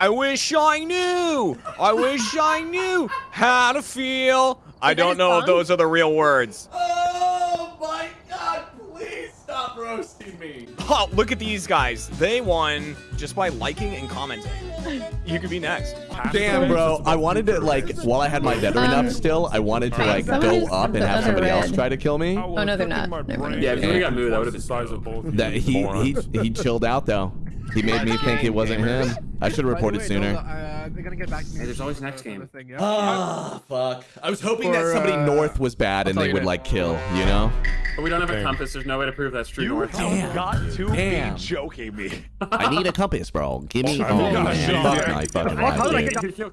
I wish I knew. I wish I knew how to feel. I Is that don't know if those are the real words. Oh my god, please stop roasting me. Oh, look at these guys. They won just by liking and commenting. You could be next. Damn, bro. I wanted to, like, while I had my veteran Um, up still, I wanted to, like, go up and have other somebody else try to kill me. Oh, no, they're not. Yeah, if you would've got moved, that would've been size of both. That he, he, he chilled out, though. He made me think it wasn't him. I should have reported sooner. Uh, they're gonna get back to me. Hey, there's always next game. Thing. Ah, fuck. I was hoping that somebody uh, north was bad and they would, like, kill, you know? But we don't have a compass. There's no way to prove that's true north. Damn. got to Damn. be joking me. I need a compass, bro. Give me. Oh, Oh, man. Fuck my fucking How did I life, dude.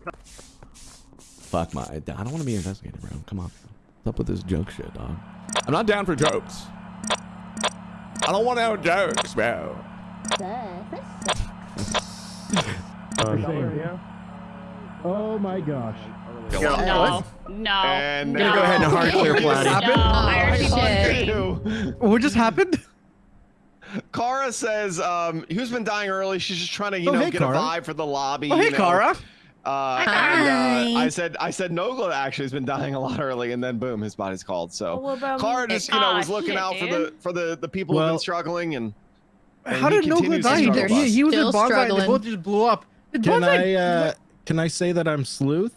Fuck my. I don't want to be investigated, bro. Come on. What's up with this joke shit, dog? I'm not down for jokes. I don't want no jokes, bro. Oh my gosh. No. No. And no. Gonna go ahead and hard clear No, I already did. What just happened? Kara says, um, who's been dying early? She's just trying to, you Oh, know, hey, get Kara. a vibe for the lobby. Oh, hey, you know. Kara. Uh, and, uh, I said, I said, Nogla actually has been dying a lot early, and then boom, his body's called. So What about Kara just, you know, was looking shit, out for dude. the for the the people who've been struggling, and, and How did Nogla continues to die? He, he, he was in Still Bonsai. They both just blew up. Did Can Bonsai- I uh can I say that I'm sleuth?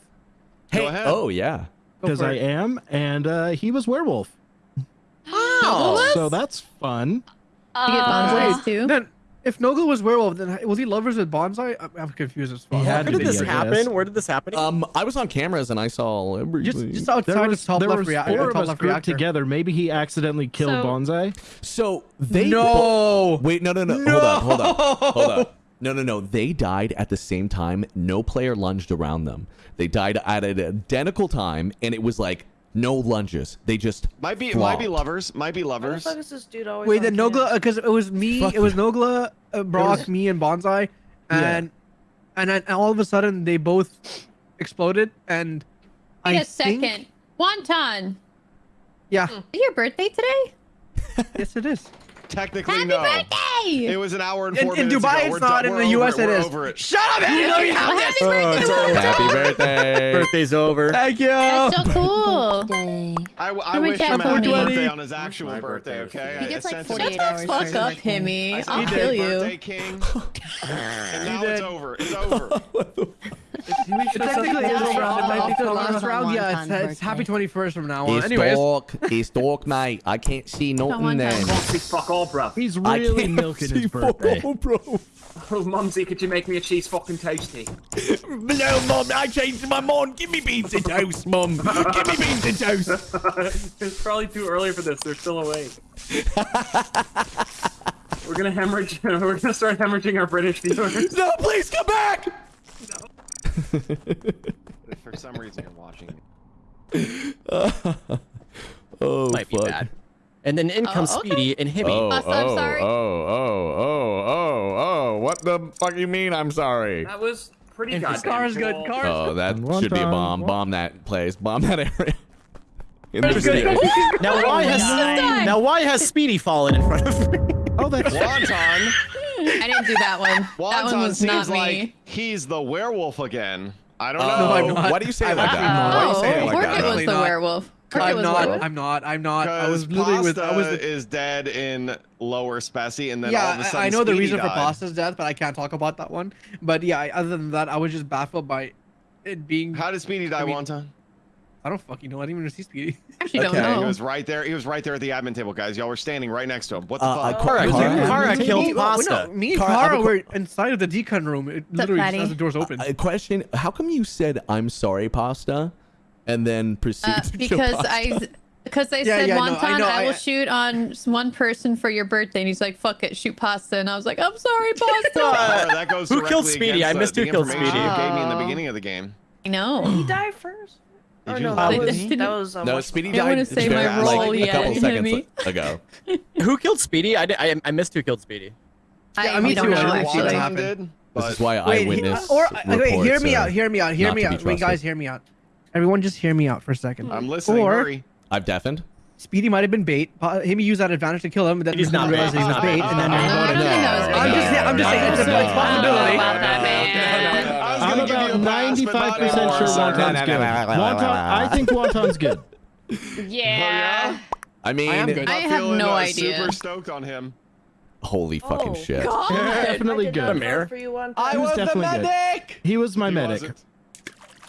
Hey. ahead. Oh yeah. Because I it. am, and uh he was werewolf. Oh. So that's fun. You get bonsais too? Then, if Nogla was werewolf, then was he lovers with Bonsai? I'm, I'm confused as fuck. He had Where did this be, happen? guess. Where did this happen? Um, I was on cameras and I saw everything. Just, just outside There was, top there left was reactor. four of top us left grouped together. Maybe he accidentally killed So- Bonsai. So they No. Wait, no, no, no. Hold up, hold up, hold up. No, no, no. They died at the same time. No player lunged around them. They died at an identical time, and it was like no lunges. They just Might be, might be lovers, might be lovers. why is this dude always Wait, the then? Nogla, because it was me, Fuck it was you. Nogla, uh, Brock, was- me, and Bonsai, Yeah. and and then all of a sudden they both exploded, and Wait I a second. think- Wonton, yeah, is your birthday today? yes, it is. Technically, Happy no. birthday! It was an hour and In, four in minutes Dubai, ago. it's We're not. done- In the US, it. it over it. Shut up, Eddie. Let me have this. Oh, it's over. Happy birthday. Birthday's over. Thank you. That's so cool. I, I my wish him a happy birthday on his actual birthday, birthday. okay? He gets like sent 48 him- hours. Fuck up. Himmy. I said, I'll "Happy kill birthday, you. King. and now it's over. It's over. It's technically it's After- around. after After the last last round, yeah, it's, it's happy 21st from now on. It's Anyways, dark. It's dark, mate. I can't see nothing one then. time. Mumsy, fuck all, bruv. He's I really can't milking see his birthday. fuck all, bro. Oh, Mumsy, could you make me a cheese fucking toasty? No, mom, I changed my mind. Give me beans and toast, mom. Give me beans and toast. it's probably too early for this. They're still awake. We're gonna hemorrhage. We're gonna start hemorrhaging our British viewers. No, please come back. If for some reason you're watching. oh, Might be bad. And then in comes Oh, okay. Speedy and Hibby. Oh, Pasta, oh, I'm sorry. oh, oh, oh, oh, oh. What the fuck you mean I'm sorry? That was pretty If goddamn Scar's good, cool. Car's Oh, that One should be a time. bomb. Bomb that place. Bomb that area. Interesting. Now why has now why has Speedy fallen in front of me? Oh, that's Wonton. I didn't do that one. that one Wonton was not seems me. like he's the werewolf again. I don't Oh, know. I'm why do you say it I'm like that? not. Oh, why do you say it Oh, like Orchid that? was the not. werewolf. Orchid I'm not. werewolf. I'm not. I'm not. I was literally with. I was. The, is dead in lower specie, and then all of a yeah, sudden I, I know the Speedy reason for died. Pasta's death, but I can't talk about that one. But yeah, other than that, I was just baffled by it being. How did Speedy die, I mean- Wonton? I don't fucking know. I didn't even see Speedy. actually Okay. don't He was right there. He was right there at the admin table, guys. Y'all were standing right next to him. What the Uh, fuck? I- Kara, Kara- Kara Me- killed me, Pasta. No, me and Cara, I have Cara a were inside of the decon room. It literally just has the doors open. A question: How come you said "I'm sorry, pasta," and then proceeded Uh, to because pasta? I because I Yeah, said yeah, no, wonton, I I, will I- shoot on one person for your birthday, and he's like, "Fuck it, shoot pasta," and I was like, "I'm sorry, pasta." Kara, that goes Who killed Speedy? I missed the who killed Speedy. You gave me in the Oh. beginning of the game. I know. He died first. Did Or you no, not? that was Didn't- that was um, no, what's- Speedy I don't died wanna say my role like, a yet, couple you know what I seconds mean? ago. Who killed Speedy? I, did, I I missed who killed Speedy. Yeah, I, me don't know I didn't see actually. that Wonton happen. did. This is why Wait, he- eyewitness or okay, reports hear me out. Hear me out. Hear me out. Wait, guys, hear me out. Everyone, just hear me out for a second. I'm listening. Or- Hurry. I've deafened. Speedy might have been bait. Pa- Him used that advantage to kill him, but then He's not realized bait. he was He's bait, not and then No, he I voted don't no. think that was I'm bait. just, I'm just saying, it's a, it's a I don't know possibility. about that, man. Give you about a pass, but not 95% sure anymore. Wonton's good. Wonton, I think Wonton's good. Yeah. I mean, I good. I have feeling, no uh, idea. Super stoked on him. holy fucking Oh, shit. Definitely I good. Mayor. vote for I was was the definitely good. medic. He was my He medic. wasn't.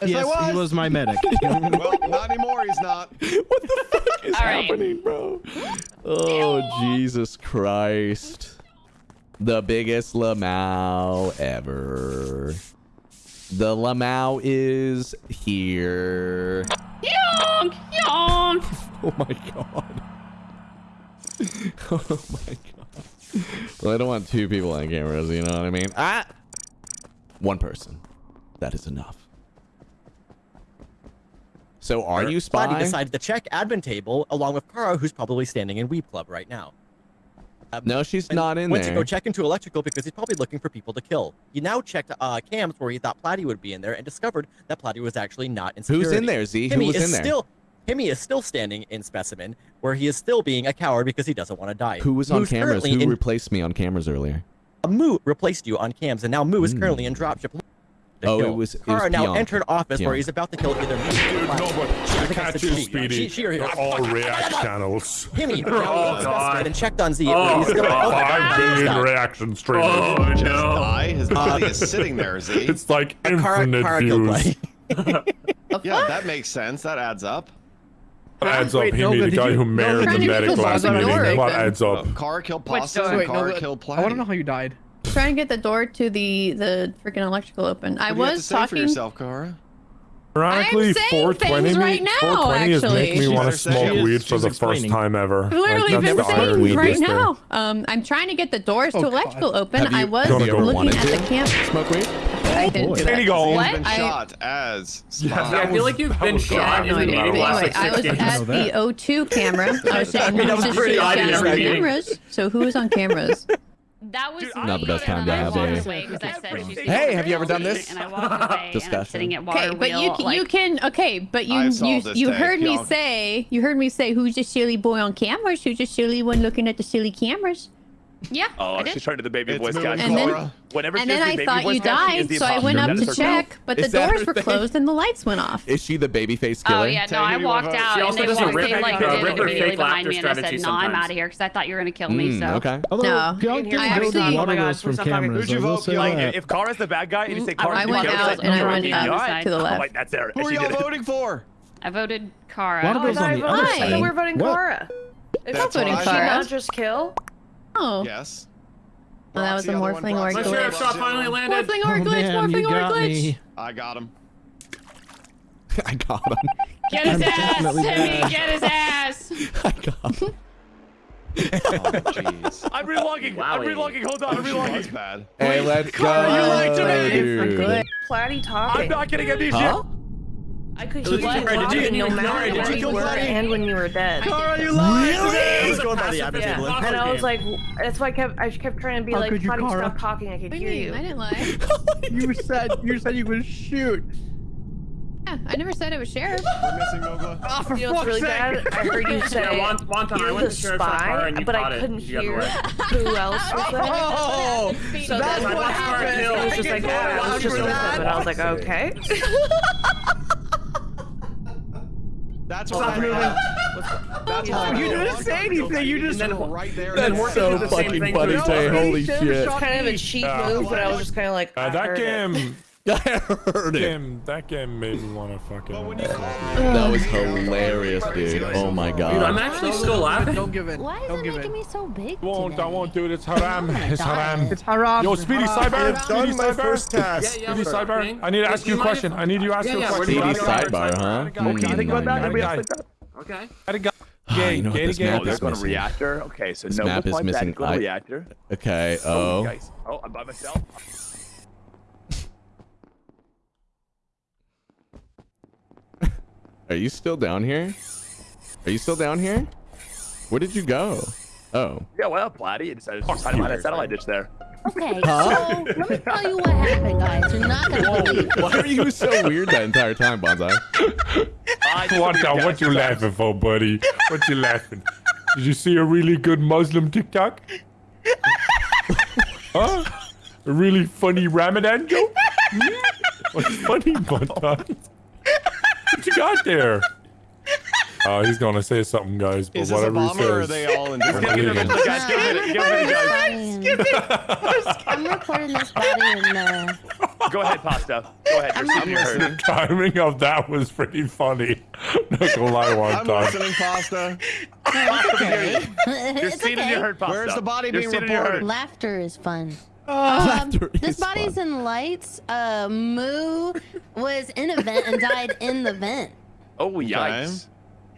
Yes, I he was. was my medic. Well, not anymore. He's not. what the fuck is All right. happening, bro? Oh, Jesus Christ. The biggest Lamau ever. The Lamau is here. Yonk, yonk. Oh my god. oh my god. Well, I don't want two people on cameras, you know what I mean? Ah! One person. That is enough. So are you spy? Spotty decided to check admin table along with Kara, who's probably standing in Weeb Club right now. No, she's not in there. went to go check into electrical because he's probably looking for people to kill. He now checked uh, cams where he thought Platy would be in there and discovered that Platy was actually not in security. Who's in there, Z? Who was is in there? Still, Timmy is still standing in specimen where he is still being a coward because he doesn't want to die. Who was on Moo's cameras? Who replaced me on cameras earlier? Moo replaced you on cams, and now Moo is currently in dropship. To Oh, it kill. was- it was Kara now Pionk. entered office where he's about to kill either me or Platy. No, but I thinks catch you, she. Speedy. She, she, They're all react channels. Timmy, Oh, now he's God. and checked on Z. Oh, he's still, oh, my five God, billion stop. reaction oh, streamers. Oh Just no. die. His body is sitting there, Z. It's like Kara, infinite Kara killed views. Yeah, that makes sense. That adds up. Adds up Wait, Himi, Nova, the guy you- who Nova, married the medic kill last Bobby meeting. What adds Oh, up? Kara killed Pasta door? and Wait, Kara Nova, killed I want to know how you died. Trying to get the door to the the freaking electrical open. I What do you have to was say for talking. yourself, Kara? Ironically, I'm 420 things me, right now, 420 is making me want to smoke She weed for she's the first time ever. I've literally Like, been saying irony right this now. Um, I'm trying to get the doors Oh, to God. electrical open. You- I was have you ever looking wanted at the camp. Smoke weed? I didn't do that. you What? been I- shot as Yeah, spy. I feel like you've been was- shot I in no the idea. middle But of anyway, I was at the O2 camera. I was saying mean, who that was just pretty shut odd down in the every meeting. cameras. So who is on cameras? That was Not the best time to have walked a- away 'cause I said Hey, have you ever done this? And I walked away, and I'm sitting at Okay, but you can, like, you can okay, but you you you day, heard me say you heard me say who's the silly boy on cameras? Who's the silly one looking at the silly cameers? Yeah, Oh, I did. she's trying to the baby It's voice moving, guy. And then- Whenever And she then the I baby thought you guy, she is died, so I went up to is her check, but the doors were thing? closed and the lights went off. Is she the baby face killer? Oh yeah, no, I walked out She and also they a walked, rip- they like did rip it immediately behind me, and I said, "No, I'm out of here," because I thought you were gonna kill me. Mm, So okay. Although No. Pionk I didn't actually- build Oh my God, wheels from please cameras. Who'd you I will vote. Like, if Kara's the bad guy and you say I Kara, I went Kara's out like, and I "You're went being up to the left. that's there. Who are y'all voting for? I voted Kara. Water wheels on the other Why? side. So we're voting Kara. That's not voting what I Kara. thought. Not just kill? Oh, Yes. Well, that was a Proxy, other one, morphling or proxy, My glitch. sheriff shot finally landed. morphling or Oh, glitch, man, you morphling or got glitch. me. I got him. I got him. Get his ass, Timmy! Get his ass! I got him. Oh, jeez. I'm relogging. I'm relogging. Hold on. I'm She was relogging. bad. Hey, let's go, you lied to me. dude. Platy I'm not getting amnesia. Huh? I could Did you- hear you did you- talking no did matter did you you kill were Platy? and when you were dead. Kara, you lied to I was going by the admin Yeah. table. And I was like, that's why I kept I kept trying to be How like, could you, Platy, stop talking. I could What hear you? I didn't lie. You said you said you would shoot. Yeah, I never said it was sheriff. We're missing Nogla. Oh, for You know fuck's really sake! bad? I heard you say Yeah, Won- Wonton, I you're went the to sheriff's spy, and you but I couldn't the hear who else was there. Oh, So that's then what happened. It was just like, I I was just for innocent, but I was like, okay. That's what Stop I moving. That's Oh, you didn't say anything, you just- and right there. Then That's we're so gonna do the same fucking thing funny, to- Tay. Holy Sheriff shit. shot kind of a me. cheap move, but I was just kind of like, Uh, that game, I heard it. game, that game made me want to fucking. But when you called me, That was hilarious, dude. Oh my god. Dude, I'm actually still laughing. Don't give in. Why is Don't it making in. me so big I won't, I won't do it. It's haram. It's haram. It's haram. Yo, Speedy Haram. Cyber. Speedy Cyber. task. Yeah, yeah, Speedy sure. Cyber. I need to ask you a question. I need you to ask Yeah, you a yeah, where question. do you Speedy want to go? sidebar, huh? Okay, I think about that. Maybe Guy. I'll like that. Okay. Had a guy. Ah, Gay, you know what gay, this gay. map Oh, they're is going to missing? reactor. Okay, so This no map is like that. missing. Go to I- reactor. Okay. Oh, Oh. guys. Oh, I'm by myself. Are you still down here? Are you still down here? Where did you go? Oh. Yeah, well, Platy, you decided to hide behind a satellite dish there. Okay, Huh? so let me tell you what happened, guys. You're not gonna believe. it. Why are you so weird that entire time, Bonsai? I just What, believe now, guys what you sometimes. laughing for, buddy? What you laughing? Did you see a really good Muslim TikTok? huh? A really funny Ramadan joke? Hmm? What's funny, Montan? What you got there? Oh, he's gonna say something, guys. But Is this a whatever he bomber or are says. they all in I'm different leaving. Guys, give it, give it, guys. I'm recording this body in the. Go ahead, Pasta. Go ahead. You're I'm seated in your herd. The timing of that was pretty funny. Not gonna lie, one I'm time. listening, Pasta. It's You're it's seated in your okay. herd, Pasta. Where's the body You're being seated in your reported? Laughter is fun. Oh, Um, this is body's fun. in lights. Uh, Moo was in a vent and died in the vent. Oh, yikes.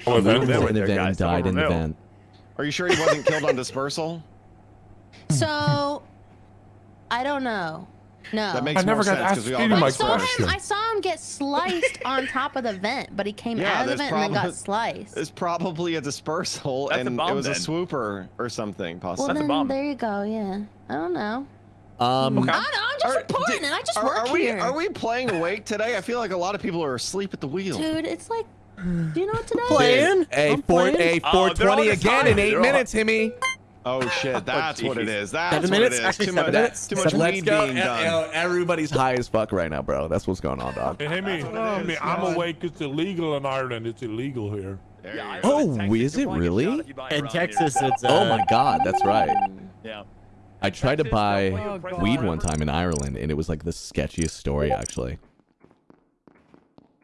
Oh, Lou that- was there, in the vent and died in the vent. Are you sure he wasn't killed on dispersal? So, I don't know. No. That makes I never more got sense because asked we all any got I my saw question. him. I saw him get sliced on top of the vent, but he came Yeah, out of the vent and then got sliced. It's probably a dispersal, That's a and bomb it was then. a swooper or something. well, Possibly. That's a then bomb. there you go. Yeah. I don't know. Um, I don't know. I'm just Are- reporting did- it. I just are, work are we here. are we playing awake today? I feel like a lot of people are asleep at the wheel. Dude, it's like, do you know what today? is? Playing? Hey, I'm four, playing. hey, Oh, they're 420 just again in eight They're all- minutes, Himmy. Oh shit, that's what it is. That's Seven what minutes? it is. Actually, too seven much, minutes? Too much Seven weed go. being done. Everybody's high as fuck right now, bro. That's what's going on, dog. Hey, Hemi, Hemi, I'm awake. It's illegal in Ireland. It's illegal here. There you I go. know Oh, Texas, is it really? getting shot if you buy In Texas, it's. Uh, Oh my god, that's right. Yeah. I tried to buy Oh, weed one time in Ireland, and it was like the sketchiest story, actually.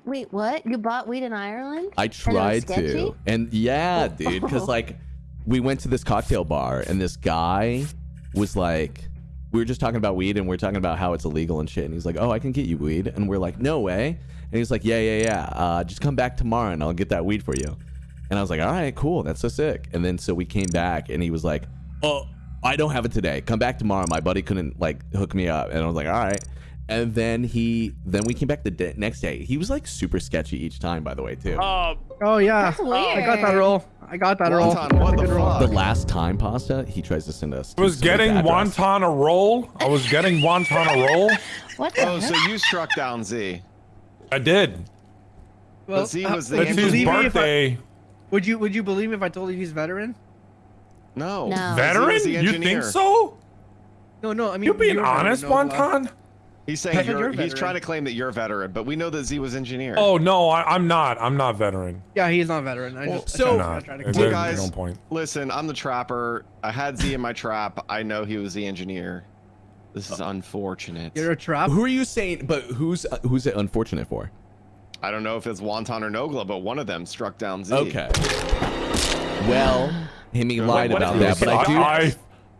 Wait, what? You bought weed in Ireland? I And it was tried sketchy? to. And yeah, dude, because like we went to this cocktail bar and this guy was like, we were just talking about weed and we are talking about how it's illegal and shit. And he's like, oh, I can get you weed. And we're like, no way. And he's like, yeah, yeah, yeah. Uh, just come back tomorrow and I'll get that weed for you. And I was like, all right, cool. That's so sick. And then so we came back and he was like, oh, I don't have it today. Come back tomorrow. My buddy couldn't like hook me up. And I was like, all right. And then he, then we came back the day, next day. He was like super sketchy each time, by the way, too. Uh, Oh yeah. That's I got that roll. I got that roll. What the roll. the last time pasta he tries to send us I was getting address. wonton a roll. I was getting wonton a roll. What the Oh, heck? so you struck down Z. I did. Well, Z uh, was the would It's you his believe me if I- Would you Would you believe me if I told you he's veteran? No. No. Veteran? the You think so? No, no. I mean, You being you're honest, no, wonton? He's saying I you're, you're he's trying to claim that you're a veteran, but we know that Z was engineer. Oh no, I, I'm not. I'm not veteran. Yeah, he's not veteran. I Well, just, so- I I'm tried- not. tried to It clear- guys- no point. Listen, I'm the trapper. I had Z in my trap. I know he was the engineer. This is unfortunate. You're a trap. who are you saying but who's uh, who's it unfortunate for I don't know if it's Wonton or Nogla, but one of them struck down Z. okay well Himmy lied what about that but i do I,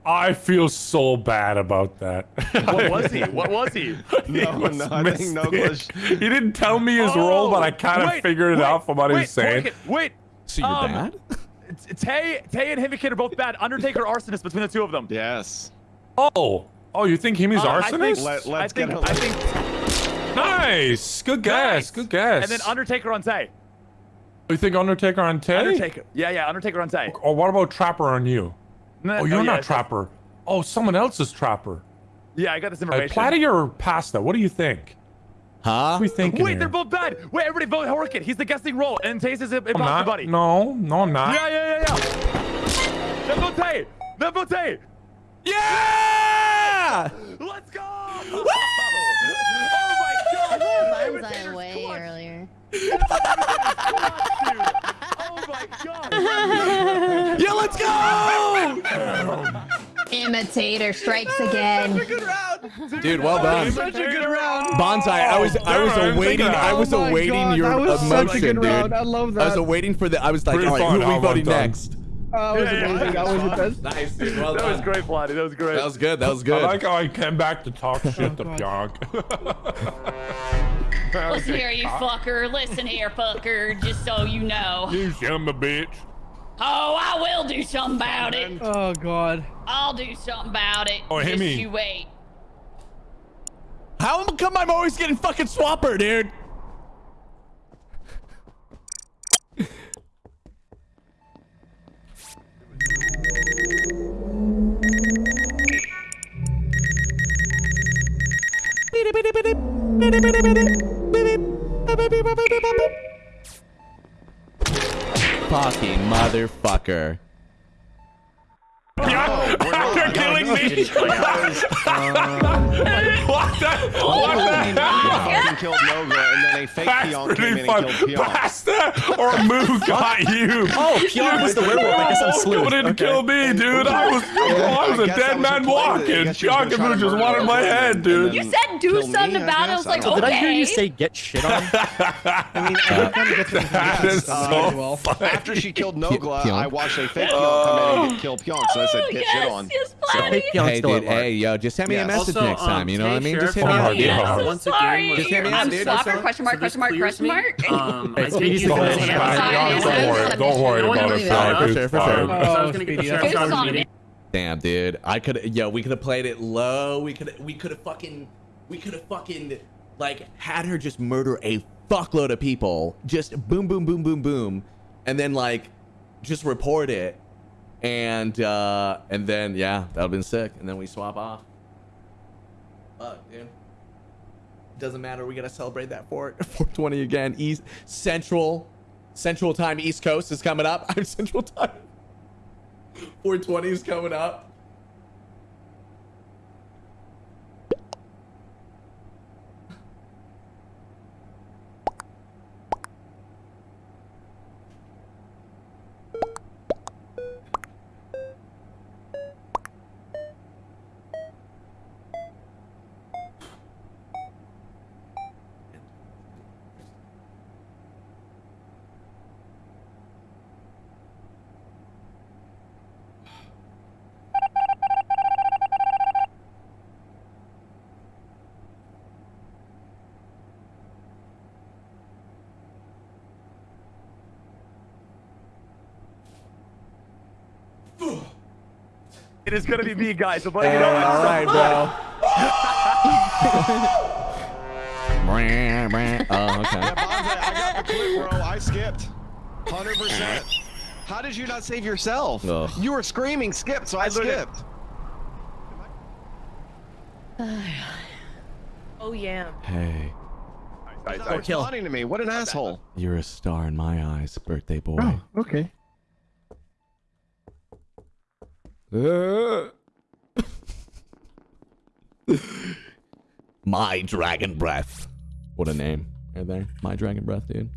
I feel so bad about that. what was he? What was he? No, was no, I think missing. Nogla's. He didn't tell me his role, but I kind of figured it wait, out from what he was saying. Wait, wait. so you're Um, bad Tay, Tay and Himikid are both bad. Undertaker, arsonist between the two of them. Yes. Oh, oh, you think Himi's Uh, I think- arsonist? Let, let's I think, get him. I think, nice, good guess, Nice. good guess. and then Undertaker on Tay. You think Undertaker on Tay? Undertaker. Yeah, yeah, Undertaker on Tay. Or what about Trapper on you? No, Oh, you're yeah, not it's- Trapper. Oh, someone else is Trapper. Yeah, I got this Uh, information. Platy or Pasta? What do you think? huh What are we thinking Wait, here? they're both bad. Wait, everybody vote Horkid. He's the guessing role, and Tay's is I'm imposter not. buddy. No, no, I'm not. Yeah, yeah, yeah, yeah. Then vote Tay. Then vote Tay. yeah Let's go. Oh my god. Bonsai away earlier. Dude. Oh my god. yeah let's go Imitator strikes again. dude well done Such a good round. bonsai i was i was awaiting i was Oh awaiting your such a emotion good dude round. I love i was that. awaiting for the i was like Pretty all right who are we voting vote done. next Oh, that was Yeah, yeah, amazing. That was the best. nice dude well That was great, Plotty. That was great. that was good that was good. I like how I came back to talk Oh, shit to oh, Pionk. Listen here, you fucker. Listen here, fucker. Just so you know. you son of a bitch. Oh, I will do something about it. Oh god. I'll do something about it. Oh, Just Hemi. you wait. how come i'm always getting fucking swapper dude Fucking motherfucker. Oh, we're killing me. what the? What the hell? Killed Nogla, and then a fake That's pretty came in fun. and killed Pionk. Pasta or Moo got you. Oh, Pionk was the werewolf. I guess I'm Oh, sleuth. didn't kill me, dude. I was, I was I a dead man your plan. I walking. guess you was gonna Pionk and Moo just wanted my head, dude. You said do something about it. I was like, I don't Did. I hear you say get shit on? I mean, I did kind of get to the That is uh, so After she killed Nogla, I watched a fake Pionk come in and kill Pionk, so I said Oh, get yes, shit on. yes, So Platy. Hey, dude. at. Hey, yo, just send me a message Also, next um, time. You know what I mean? Just hit me up, yeah. I'm so sorry. Just hit me up, I'm dude. Question mark, question mark, question mark. Um, I think you Don't have- Sorry, don't worry. Don't worry about it. thought Pionk. I It's Fair, fair, fine. fair. So I was gonna get the Speedy, sheriff's Focus out of on the it. meeting. Damn, dude. I could yo, we could have played it low. We could we could have fucking we could have fucking like had her just murder a fuckload of people. Just boom boom boom boom boom. And then like just report it. And uh and then yeah, that would have been sick. And then we swap off. Fuck, dude. Doesn't matter. We gotta celebrate that for 420 again. East Central Central Time East Coast is coming up. I'm Central Time. 420 is coming up. It is gonna be me, guys. I'm Hey, you know. all right, bro. oh, Yeah, okay. Bonze, I got the clip, bro. I skipped. 100%. How did you not save yourself? Ugh. You were screaming skip, so I, literally- skipped. Oh yeah. Hey, He's not Or kill. responding to me. What an asshole. you're a star in my eyes, birthday boy. Oh, okay. Uh. My dragon breath. What a name. Right there. My dragon breath, dude.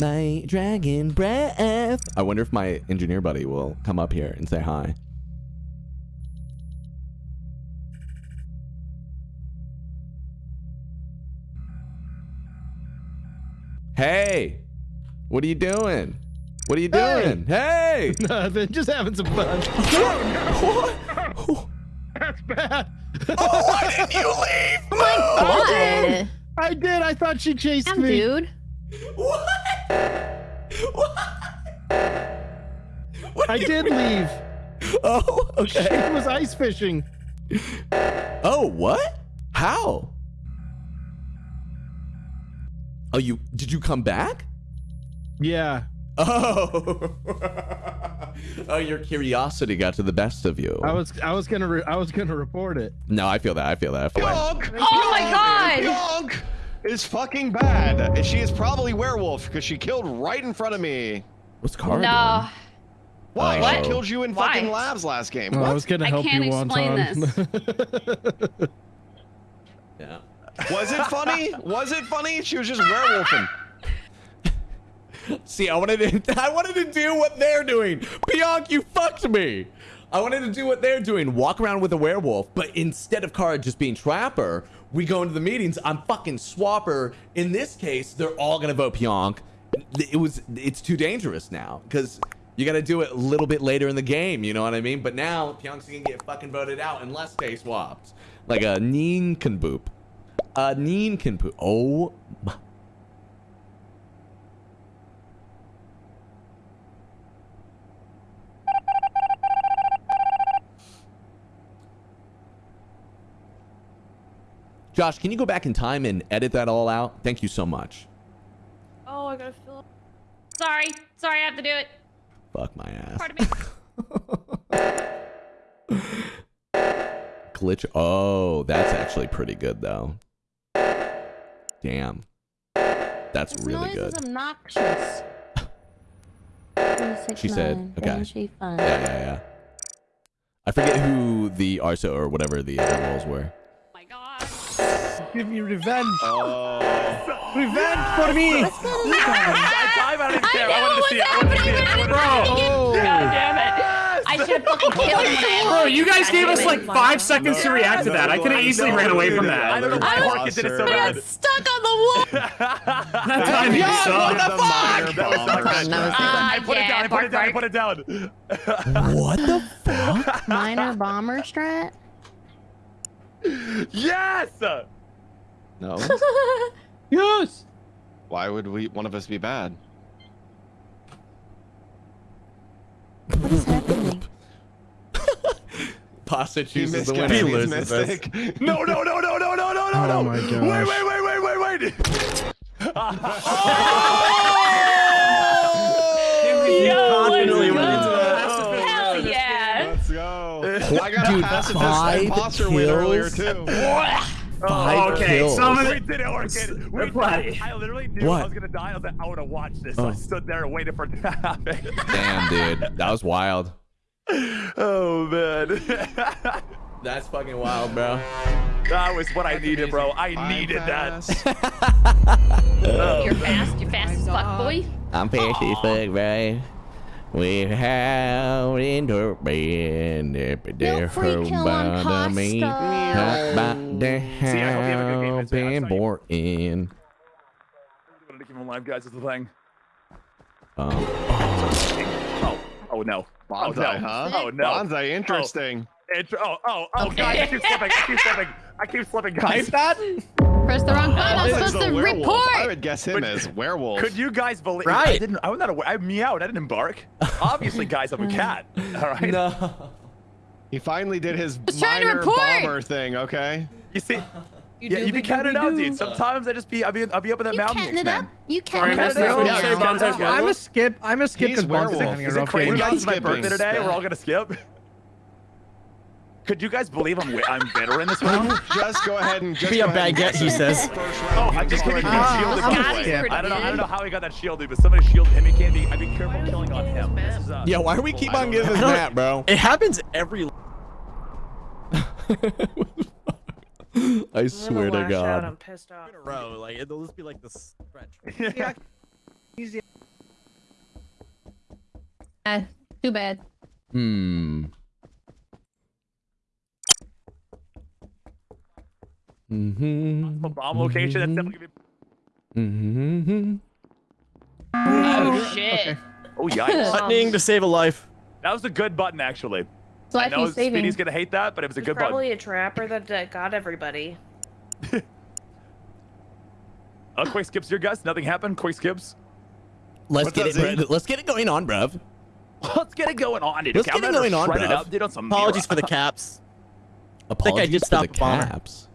My dragon breath. I wonder if my engineer buddy will come up here and say hi. Hey, what are you doing? What are you doing? Hey! Nothing. Just having some fun. what? That's bad. Oh, why didn't you leave? My God. I did. I thought she chased Damn, me. dude. What? What? What I did mean? leave. Oh, okay. She okay. was ice fishing. Oh, what? How? Oh, you did you come back? Yeah. Oh. oh, your curiosity got to the best of you. I was I was gonna re- I was gonna report it. No, I feel that. I feel that. I feel that. Oh my god! Pionk is fucking bad. And She is probably werewolf because she killed right in front of me. What's Cara No. Why? What? She killed you in Why? fucking labs last game. Oh, I What? was gonna I help can't you, explain Wonton. doing? Yeah. Was it funny? Was it funny? She was just werewolfing. See, I wanted to I wanted to do what they're doing. Pionk, you fucked me. I wanted to do what they're doing, walk around with a werewolf, but instead of Kara just being Trapper, we go into the meetings. I'm fucking Swapper. In this case, they're all gonna vote Pionk. It was it's too dangerous now because you got to do it a little bit later in the game. You know what I mean? But now Pionk's gonna get fucking voted out unless they swapped, like a Neen can boop, a Neen can poop. Oh. Josh, can you go back in time and edit that all out? Thank you so much. Oh, I gotta fill up. Sorry. Sorry, I have to do it. Fuck my ass. Pardon me. Glitch. Oh, that's actually pretty good though. Damn. That's This really noise good. is obnoxious. She said, okay. Yeah, yeah, yeah. I forget who the Arso or whatever the other roles were. Give me revenge. Oh. Revenge for me. I dive, I don't even care. I, wanted to see it. I wanted to see it. I wanted to see it. God damn it. I should have fucking killed him. Bro, you guys gave us like five seconds to react to that. I could have easily ran away from I don't know that. why Market did it so I bad. got stuck on the wall. That timing Yo, sucked. the minor That was so bomber. bad. That was Ah, I put it down. I put it down. I put it down. What the fuck? Minor bomber strat. Yes. No. Yes. Why would we? One of us be bad? What is happening? Pasta He chooses the winner. He loses this. mystic. No, no, no, no, no, no, no, no, Oh my gosh. wait, wait, wait, wait, wait. Yo, oh! Dude, a five imposter win earlier kills? too. Five Okay, kills. some of We it. did it, Orchid. We Platy. I literally knew What? I was gonna die. I was like, I want to watch this. Oh. I stood there and waited for it to happen. Damn, dude, that was wild. oh man, That's fucking wild, bro. that was what I needed, bro. I I'm needed fast. that. You're fast. You're fast as fuck, boy. I'm fast as fuck, bro. We have in the bed, No free kill on pasta. See, I hope you have a good game, Vince. I saw you- important. I'm gonna keep him alive, guys. Is the thing. Um, Oh, oh no. Oh Bonsai, no. huh? Oh no. Bonsai, interesting. It, oh, oh, oh, guys, I keep slipping. I keep slipping. I keep slipping, guys. Type that. Press the wrong button. I'm supposed to werewolf. I would guess him But- as werewolf. Could you guys believe? Right. I didn't. I was not. Aware, I meowed. I didn't bark. Obviously, guys, I'm a cat. All right. no. He finally did his was trying to minor bomber thing. Okay. You see. You yeah, you be doobie catting doobie out, dude. Sometimes I just be. I'll be. I'll be up in that You mountain. catting it man. up? You Sorry, catting it up? that. You Yeah, say yeah, yeah. I'm a skip. I'm a skip He's because werewolf. Is around. it crazy? You We're it's my birthday today. We're all gonna skip. Could you guys believe I'm wi- I'm bitter in this round? Just go ahead and just Be a go ahead baguette, he says. Oh. I'm just kidding. He Ah, shielded I'm the a I don't know. I don't know how he got that shield, dude. But somebody shielded him. He can't be. I'd be careful killing on him. This is, uh, Yeah, why do we keep on giving this map, bro? It happens every. I swear to God. I'm pissed off. row. Like it'll just be like this stretch. Yeah. Easy. Eh, too bad. Hmm. Mm-hmm. A bomb location. That's definitely gonna Mm-hmm. Oh shit. be. Oh yikes! Buttoning to save a life. That was a good button, actually. So I I know he's saving. Speedy's gonna hate that, but it was a It's good button. probably a trapper that uh, got everybody. Uh, quick skips, your guys. Nothing happened. Quick skips. Let's What's get it. Zeke? bro- Let's get it going on, bruv. Let's get it going on, dude. Let's Okay, get I'm it gonna on, shred it bruv. up, dude. On some Apologies for the caps. Apologies did for stop the the caps. Bomber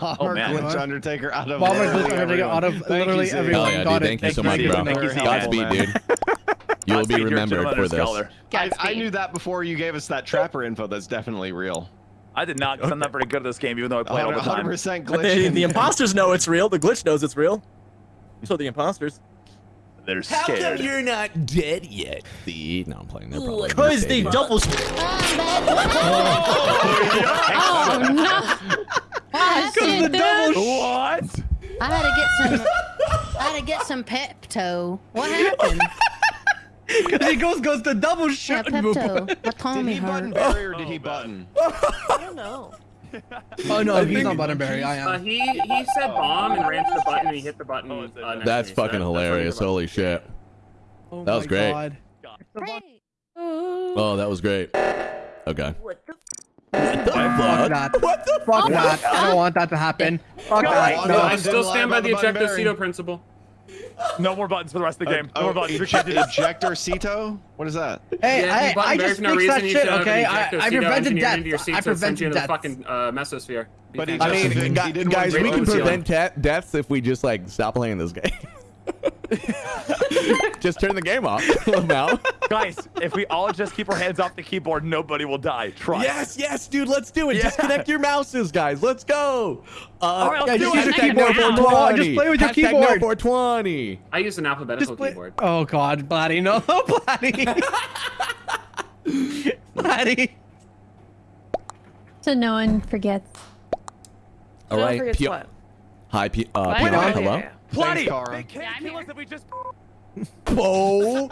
Oh, man. glitch Undertaker out of Bomber literally glitch Undertaker everyone. out of Thank literally you, everyone. Hell yeah, got dude. it. Thank you so much, bro. Thank you, Godspeed, dude. You will be Godspeed, you're a remembered for this. I, I knew that before you gave us that trapper info. That's definitely real. I did not, because I'm not very good at this game, even though I play it all the time. 100% But glitch. the, the imposters know it's real. The glitch knows it's real. So the imposters. They're scared. How come you're not dead yet? The No, I'm playing. They're probably Because they mistaken. double. Oh no! Oh, Oh shit, dude. What? I had to get some. I had to get some Pepto. What happened? Because he goes goes to double Yeah, shit. Pepto. My Did tummy he button. Barry or did he button? I don't know. Oh no, he's not Buttonberry. I Uh, am. he he said bomb and ran to the button and he hit the button. Oh, uh, That's to so fucking that- that's hilarious. did. Holy shit. Oh that was great. God. Oh, that was great. Okay. What the? Fuck fuck? that. What the Fuck that. I don't want that to happen. Fuck that. No, No. I still stand by the about the button ejecto Barry. principle. No more buttons for the rest of the game. No Oh, more buttons. We can't do eject- this. ejector Cito? What is that? Hey, Yeah, if I, I just for no fixed reason, that shit, okay? I, ejecto I cedo prevented engineered your death. I so it sends you prevented to the death. fucking uh, mesosphere. But he I just- mean, He gu- didn't guys, we can prevent ta- deaths if we just like stop playing this game. just turn the game off, Mal. Guys, if we all just keep our hands off the keyboard, nobody will die. Trust. Yes, yes, dude, let's do it. Yeah. Disconnect your mouses, guys. Let's go. Uh, All right, let's Yeah, do just it. use your Hashtag keyboard. now. Come on, just play with your Hashtag keyboard. No 420. I use an alphabetical Just play. keyboard. Oh god, Blatty, no, Blatty. Blatty. So no one forgets. All No one right. forgets P- what? Hi, P- uh, What? P- Yeah, yeah, hello. Yeah. Bloody! Thanks, They can't Yeah, kill here. us if we just. Oh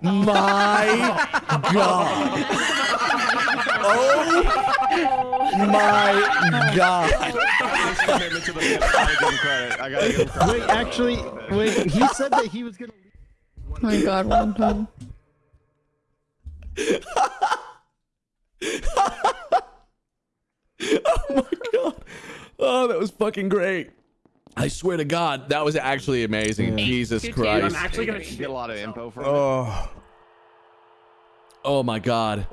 my god. Oh my god. His commitment to the bit, I gotta give him credit. I gotta give him credit. Wait, actually, wait. He said that he was gonna. Oh my god, one time. Oh my god. Oh, that was fucking great. I swear to God, that was actually amazing. Jesus Dude, Christ. I'm actually gonna get a lot of info from it. Oh. Oh my god.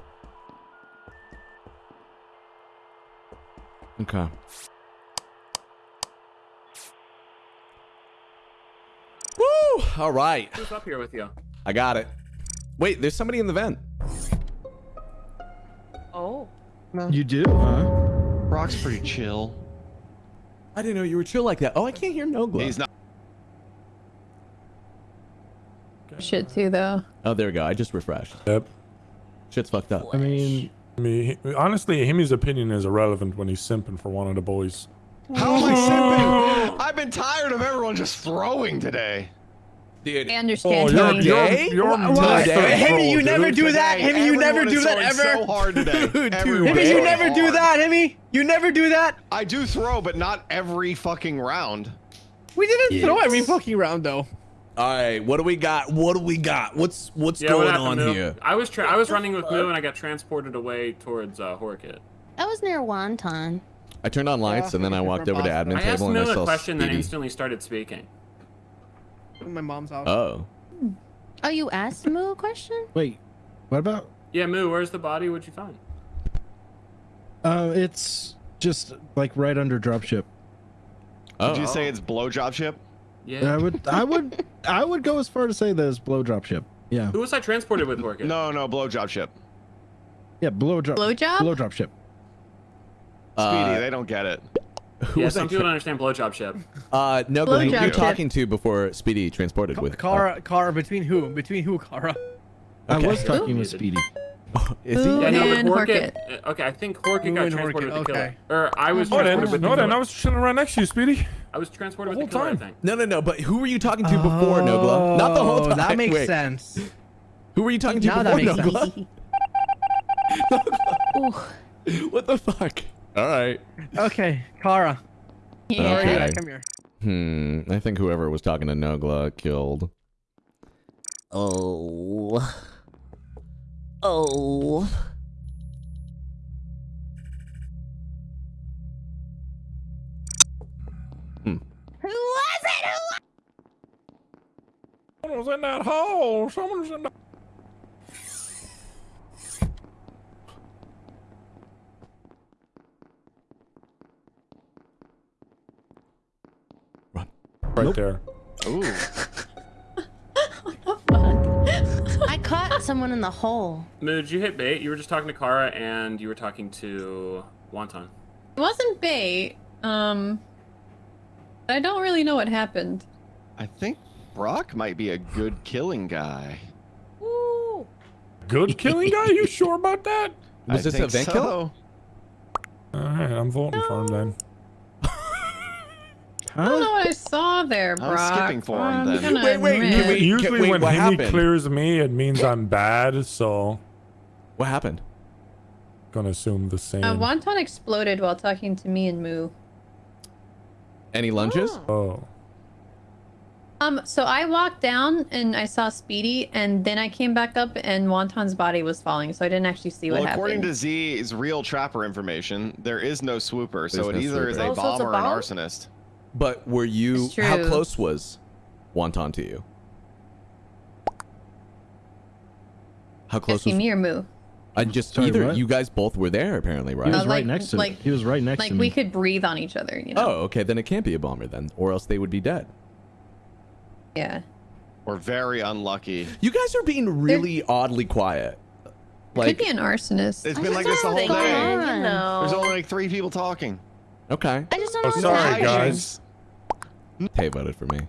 Okay. Woo! All right. Who's up here with you? I got it. Wait, there's somebody in the vent. Oh. You do, huh? Brock's pretty chill. I didn't know you were chill like that. Oh, I can't hear Nogla. He's not. Shit too though. Oh, there we go. I just refreshed. Yep. Shit's fucked up. I mean, I mean, honestly, Himi's opinion is irrelevant when he's simping for one of the boys. How am I simping? Oh. I've been tired of everyone just throwing today. Dude. I understand. Oh, you're, Henry. you're, Today? you're What? Today? troll, Hemi, you dude. never do that. Today, Hemi, you never do that ever. So hard today. Dude, Everyone Hemi, you throwing never do that. Hemi, you never do that. I do throw, but not every fucking round. We didn't throw every fucking round though. All right, what do we got? What do we got? What's what's Yeah, going happened, on Moo? here? I was tra- I was running with Moo and I got transported away towards uh, Horkit. I was near Wonton. I turned on lights and then I walked over to admin I table and I Moo a question, then Speedy. instantly started speaking. In my mom's house. Oh. Oh, you asked Moo a question? wait. What about? Yeah, Moo, where's the body? What'd you find? Uh, it's just like right under dropship. Oh. Did you say it's blowjob ship? Yeah. I would, I would, I would go as far to say that it's blow drop ship. Yeah, Who was I transported with, Horkit? No, no, blowjob ship. yeah, blow drop. Blowjob? Blow drop ship. Speedy, Uh, they don't get it. Who Yeah, was I some people tra- don't understand blowjob ship. uh, no, who Blowjob were you tip. talking to before Speedy transported with? Kara, Kara, between who? Between who, Kara? I was talking with Speedy. Uh, is he? Yeah, no, but And Horkit. uh, Okay, I think Horkit Moo got transported Horkit, with the killer. okay. Or I was No, then, transported with the no, killer. I was chilling right next to you, Speedy. I was transported The with the whole killer, time. I think. No, no, no. But who were you talking to before, Nogla? Not the whole Oh, time. That makes Wait, sense. Who were you talking to Now that before, makes Nogla? Ooh. what the fuck? All right. Okay, Kara. Yeah. Okay. Yeah, come here. Hmm. I think whoever was talking to Nogla killed. Oh. Oh. Hmm. Who was it? Who was in that hole. Someone was in the. Right there. Ooh. I caught someone in the hole. Moo, did you hit bait? You were just talking to Kara and you were talking to Wonton. It wasn't bait. Um, I don't really know what happened. I think Brock might be a good killing guy. Ooh. Good killing guy? You sure about that? Was I this a think vent so. kill? All right, I'm voting for him then. I don't know what I saw there, I'm skipping for him I'm then. gonna Wait, wait, admit. can Usually wait, when what Himi happened? clears me, it means I'm bad, so What happened? gonna assume the same. Uh, Wonton exploded while talking to me and Moo. Any lunges? oh. Um, so I walked down and I saw Speedy, and then I came back up and Wonton's body was falling, so I didn't actually see what Well, according happened. to Z's real trapper information, there is no swooper, so it no either is swooper. a Oh, so a bomber or an arsonist. But were you? How close was Wonton to you? How close see was? me or Moo? I just Sorry, either what? you guys both were there apparently, right? He was Uh, right like- next to like- me. He was right next Like to me. Like we could breathe on each other, you know? Oh, okay. Then it can't be a bomber then, or else they would be dead. Yeah. We're very unlucky. You guys are being really oddly quiet. Like, Could be an arsonist. It's been like this the whole day. on. There's only like three people talking. Okay. I just don't Oh, know what's sorry, happening. guys. Tay voted for me.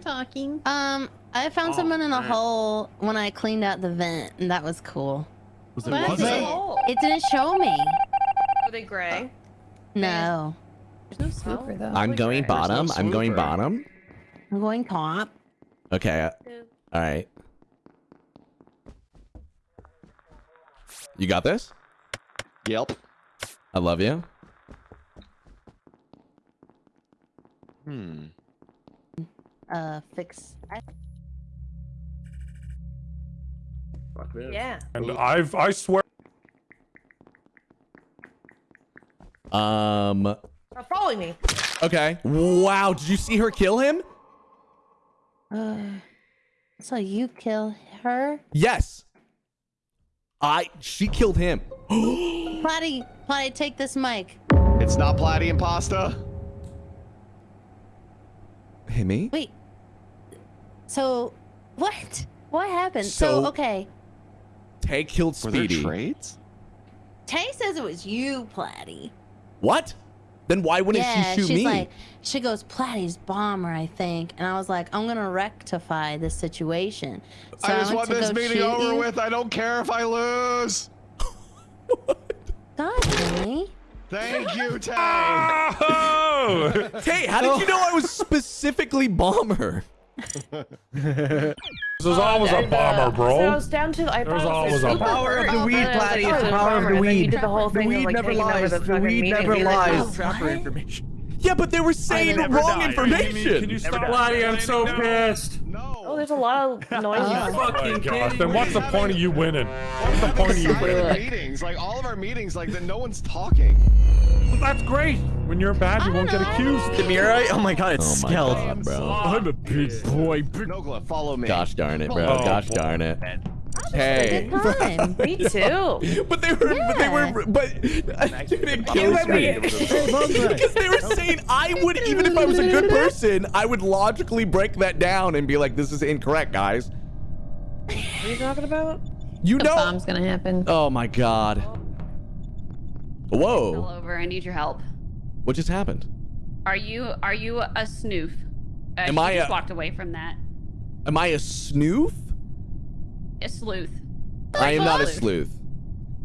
talking. Um, I found Oh, someone in a man. hole when I cleaned out the vent, and that was cool. Was it was it? it, it didn't show me. Are they gray? No. There's no swooper though. I'm going bottom. I'm going bottom. I'm going top. Okay. uh, All right. You got this? Yep. I love you. Hmm. Uh, fix. Fuck this. Yeah. And I've I swear. Um. Stop following me. Okay. Wow. Did you see her kill him? Uh, so you kill her? Yes. I. She killed him. Platy, Platy, take this mic. It's not Platy and pasta. Hey me. Wait. So, what? What happened? So, So- okay. Tay killed Were there Speedy. trades? Tay says it was you, Platy. What? Then why wouldn't yeah, she shoot she's me? like, she goes, Platy's bomber, I think. And I was like, I'm gonna rectify this situation. So I just went want this meeting over you. with. I don't care if I lose. God, Henry. Thank you, Tay. Oh! Tay, how did you know I was specifically bomber? This is always a And, uh, bomber, So I was down to I There's thought it always was a super power of the weed, and then I was Platy, it's the oh, power of the and then weed. did the whole The thing of, weed like, never taking over lies. the The weed never and being like, lies. oh, Trapper information. Yeah, but they were saying never wrong died. information. Can you stop? Platy, I'm so pissed. No. Oh, there's a lot of noise. Oh. Oh Fucking gosh. Then what's the point of you winning? What's the point of you winning? Meetings, like all of our meetings, like that no one's talking. Well, That's great. When you're bad, you won't get accused. Demira? Oh my god, it's Oh my Skeld. god, bro. I'm a big boy. Nogla, follow me. Gosh darn it, bro. Oh, Gosh boy. darn it. Hey. Good time. Me too. But they were, but they were, but dude, it kills me because they were saying I would, even if I was a good person, I would logically break that down and be like, "This is incorrect, guys." What are you talking about? You The know? bomb's gonna happen. Oh my god! Whoa. All Whoa! over. I need your help. What just happened? Are you are you a snoof? Uh, Am she I just walked away from that. Am I a snoof? A sleuth. I am not a sleuth.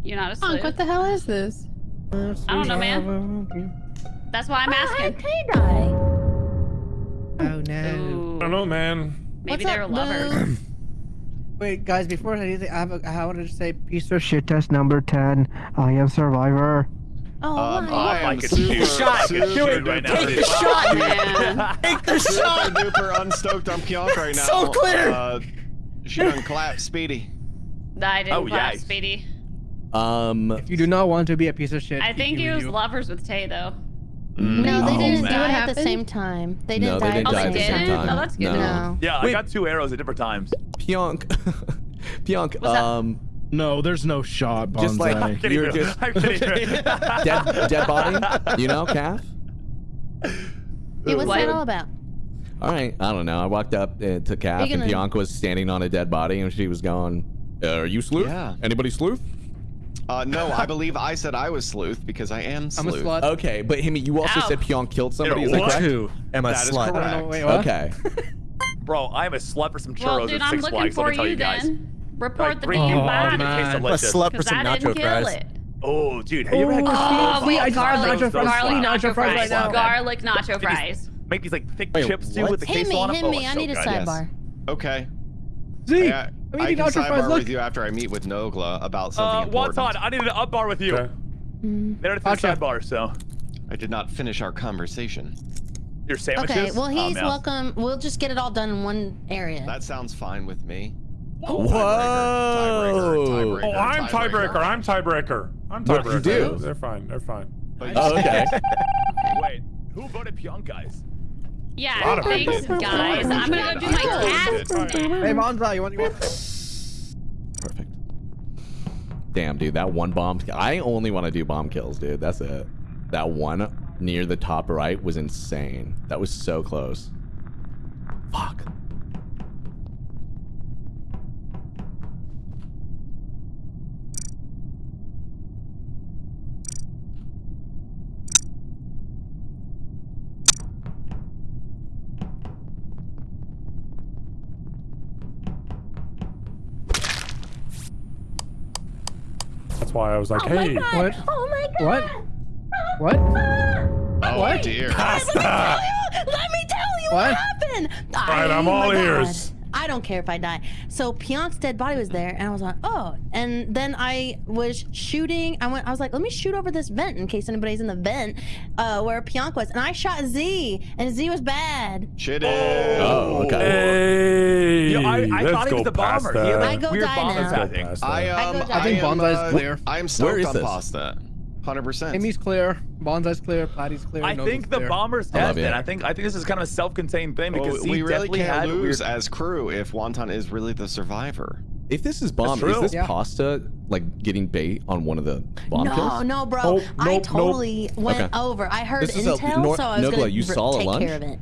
You're not a Honk, sleuth. what the hell is this? I don't know, man. That's why I'm Hi, asking. Tay Die. Oh no. Ooh, I don't know, man. maybe What's they're up, lovers. Wait, guys, before anything, I have a, I wanted to say piece of shit test number 10. I am survivor. Oh, Um, my. I am could super, shoot. Shot. super, Do it. right now, Take dude. the shot, man. Take the super shot. duper unstoked on Pionk right now. So clear. Uh, she done clap Speedy. I didn't Oh, clap, yikes. Speedy. Um, If you do not want to be a piece of shit, I think you he was do. lovers with Tay though. No, they Oh, didn't man. die at the same time. They didn't no, they die didn't at die the at the same same time. time. Oh, that's good. No. No. Yeah, Wait. I got two arrows at different times. Pionk, Pionk, um, No, there's no shot, Bonsai. just like I'm kidding you're you. just I'm kidding dead, dead body, you know, calf. Hey, what's What? that all about? All right, I don't know. I walked up uh, to Calf, Are you and gonna- Bianca was standing on a dead body, and she was going, uh, "Are you sleuth? Yeah. Anybody sleuth?" Uh, no, I believe I said I was sleuth because I am I'm a sleuth. slut. Okay, but Himi, you also Ow. said Pionk killed somebody. Yeah, Is that correct? Two. Am a That is slut. correct. Wait. Okay. Bro, I'm a slut for some churros Well, dude, at I'm Six looking Flags. Let for me tell you you guys. then. Report Like, the bring damn you body. back in A slut for some I nacho fries. it. Oh, dude, have you ever had Oh, we I garlic, got garlic, nacho fries. garlic Nacho nacho fries fries. right now. Garlic nacho fries. Make these like thick Wait, chips too what? with the Hit queso on me, them. hit Oh, me. it's I so need a sidebar. Yes. Okay. Z, Yeah, I'm I eating can sidebar Look. with you after I meet with Nogla about something Uh, important. Wonton, I need an up bar with you. Okay. They're at the Gotcha. sidebar, so I did not finish our conversation. your sandwiches. Okay, well, Oh, he's man. welcome. We'll just get it all done in one area. That sounds fine with me. Whoa! Tiebreaker, tiebreaker, Oh, I'm tiebreaker. I'm tiebreaker. I'm What tiebreaker. you do? They're fine. They're fine. Oh, okay. Wait, who voted Pionk, guys? Yeah, thanks, guys. I'm gonna go do my task now. Hey, Monza, you want, you want Perfect. Damn, dude, that one bomb. I only want to do bomb kills, dude. That's it. That one near the top right was insane. That was so close. Fuck. Why I was like, oh my hey. god! What? Oh my god! What? What? Oh What? dear. Pasta. Let me tell you what, What? happened. All right, I'm Oh all ears. God. Ears. I don't care if I die. So Pionk's dead body was there, and I was like, oh. And then I was shooting. I went. I was like, let me shoot over this vent in case anybody's in the vent uh, where Pionk was. And I shot Z, and Z was bad. Shit. Oh, okay. Hey, Yeah, I- I let's thought he was the bomber. He had, I go weird die now. I um. go I, die. I think am, Bonsai's uh, clear. I am stoked is on this? pasta. Hundred percent. Amy's clear. Bonsai's clear. Platy's clear. I Noble's think the clear. bomber's I love dead. Then. I think I think this is kind of a self-contained thing oh, because Well, he we really can't had lose weird. as crew if Wonton is really the survivor. If this is bomb, is this Yeah. pasta like getting bait on one of the bomb no, kills? no, bro. Nope, I nope, nope. totally went Okay. over. I heard This is a- intel, Nor- so I was Nogla, gonna you saw take lunch? care of it.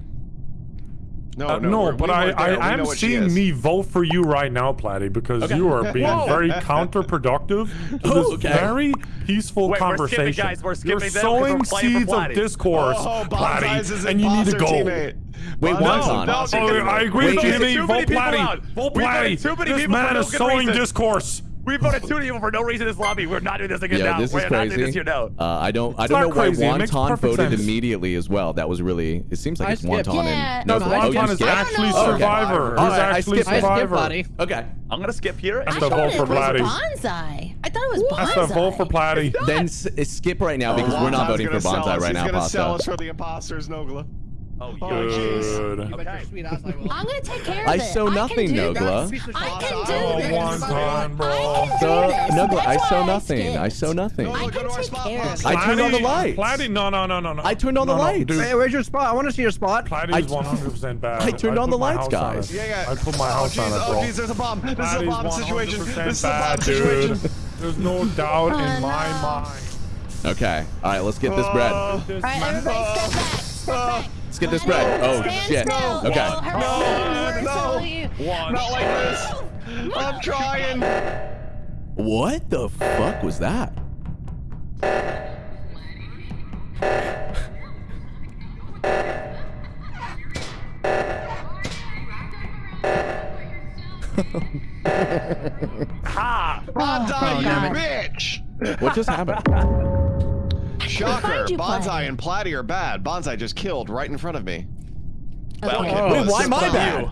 No, Uh, no, no, but we I, weren't there. We I, know I'm seeing me vote for you right now, Platty, because Okay. you are being Whoa. very counterproductive to this okay. very peaceful Wait, we're skipping, conversation. guys. We're You're skipping them 'cause sowing we're seeds of Platty. discourse, Oh, Platty, and you need to go. teammate. Wait, Bonsai's Wonton. no, Oh, I agree Wait, with there's Jimmy. Vote many Platty. Vote We Platty. This man is sowing reason. discourse. We voted two people for no reason in this lobby. We're not doing this again Yeah, now. this We're is not doing this crazy. here now. Uh, I don't. I don't know not why crazy. It Wonton voted sense. immediately as well. That was really. It seems like I it's skipped. Wonton Yeah, and no, no. I oh, Wonton is skipped? actually Oh, okay. survivor. All He's right, I actually skipped. I skipped survivor. Platy. Okay. I'm gonna skip here. That's I the thought vote it for was Platty. Bonsai. I thought it was That's Bonsai. the vote for Platty. Then s- skip right now because we're not voting for gonna sell Bonsai right He's now, gonna sell us for the imposters, Nogla. Oh, Oh, jeez. Good. You bet your sweet ass I will. I'm gonna take care of I it. sow I nothing, Nogla. I can do Oh, this. one bro. I can So, do this. no, That's I sow why nothing. I skipped. sow nothing. I can take care of it. I turned on the Platty- lights. Platty, no, no, no, no, no. I turned on the No, no, lights. dude. Hey, where's your spot? I want to see your spot. Platty I- is 100% bad. I turned on the lights, guys. Yeah, yeah. I put my oh, house jeez, on it, oh, jeez, there's a bomb. This is a bomb situation. This is a bomb situation. There's no doubt Oh, in my mind. Okay. All right. Let's get this bread. Oh. All right, everybody step back. Step oh. back. Let's get this bread. Oh Stand shit. still. Okay. Hurry, No, hurry, no. hurry. Not like this. I'm trying. What the fuck was that? Ha! Bonsai, Oh, you bitch. What just happened? Shocker. find you, Bonsai Platy. and Platy are bad. Bonsai just killed right in front of me. Okay. Oh, Wait, why am I surprise. bad?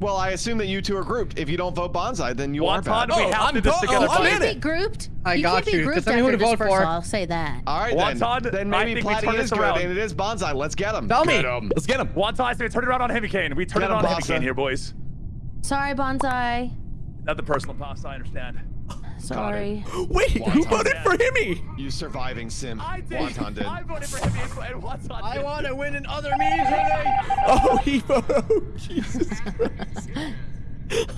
Well, I assume that you two are grouped. If you don't vote Bonsai, then you are Wonton, bad. we Oh, have I'm to do this together. oh, I'm You in can't it. be grouped. I you got can't be you. Just grouped tell me after this vote first, for. so I'll say that. All right, then. Wonton, then maybe think Platy is good, around. and it is Bonsai. Let's get him. Tell me. Him. Let's get him. Wonton, so turn it around on Heavy Cane. We turn Get it on Heavy Pasta. Cane here, boys. Sorry, Bonsai. Nothing personal, pasta. I understand. Sorry. Wait, who voted for Himmy? You surviving sim. I did. Wonton did. I voted for Heavy and Wonton I want to win in other means, Renee. Oh, he voted. Oh, Jesus Christ.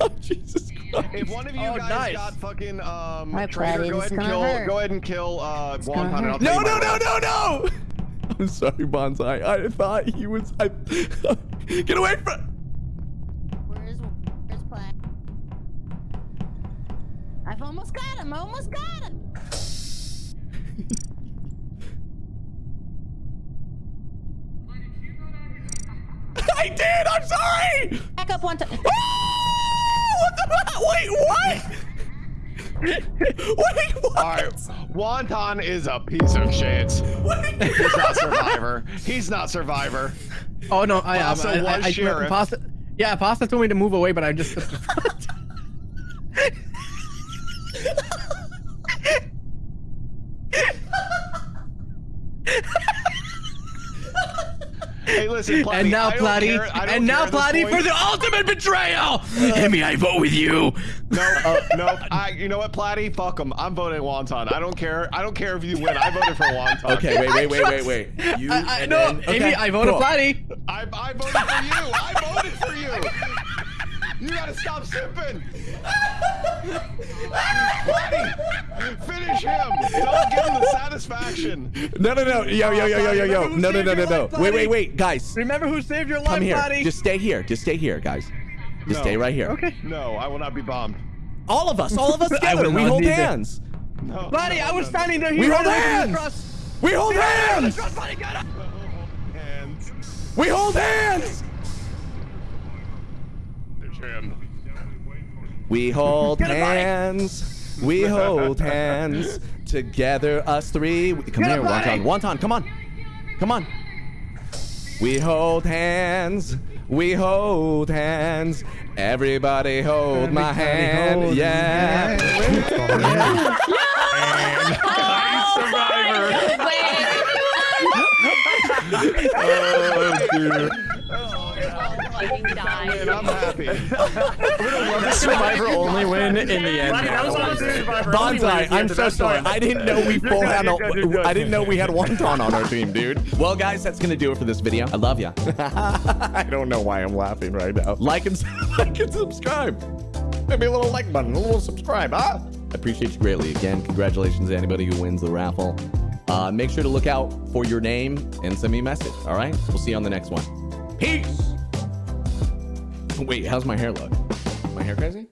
Oh, Jesus Christ. If one of you Oh, guys nice. got fucking um Right, traitor, go ahead and kill. hurt. Go ahead and kill uh gonna and I'll hurt. tell No, no, no, no, no. I'm sorry, Bonsai. I thought he was. I, get away from. I've almost got him. I almost got him. I did. I'm sorry. Back up one time. Oh, what the? Wait, what? Wait, what? All right, Wonton is a piece of shit. He's not Survivor. He's not Survivor. Oh no, I am. Pasta um, I, I, was I, sheriff. Pasta. Yeah, Pasta told me to move away, but I just. Listen, Platy, and now I don't Platy, care- I don't and now care at this Platy for the ultimate betrayal. Himmy, I vote with you. No, uh, no. I, you know what, Platy? Fuck him. I'm voting Wonton. I don't care. I don't care if you win. I voted for Wonton. Okay, wait, wait, wait, wait, wait. You I, I, and no, then, Amy, I voted cool. Platy. I, I voted for you. I voted for you. You gotta stop simping. Platy, finish him. Don't give him the satisfaction. No, no, no. Yo, yo, yo, yo, yo, yo. No, no, no, no, no. Wait, wait, wait, guys. Remember who saved your life, Come here. Platy? Just stay here. Just stay here, guys. Just No. stay right here. Okay. No, I will not be bombed. All of us. All of us together. We hold hands. No. Platy, I was standing there. He We hold ran away from hands. We hold hands. We hold hands. Finish him. We hold hands. We hold hands together, us three. Come Yeah, here, buddy. Wonton. Wonton, come on. Come on. We hold hands. We hold hands. Everybody hold my hand. hold yeah. Oh, dude. Man, I'm happy. The survivor only win in the end. Buddy, that was honestly Survivor Bonsai, I'm so sorry. I didn't know we You're full had you're good, you're good. a, I didn't know we had Wonton on our team, dude. Well, guys, that's gonna do it for this video. I love ya. I don't know why I'm laughing right now. Like and like and subscribe. Maybe a little like button, a little subscribe, huh? I appreciate you greatly. Again, congratulations to anybody who wins the raffle. Uh, make sure to look out for your name and send me a message. All right, we'll see you on the next one. Peace. Wait, how's my hair look? My hair crazy?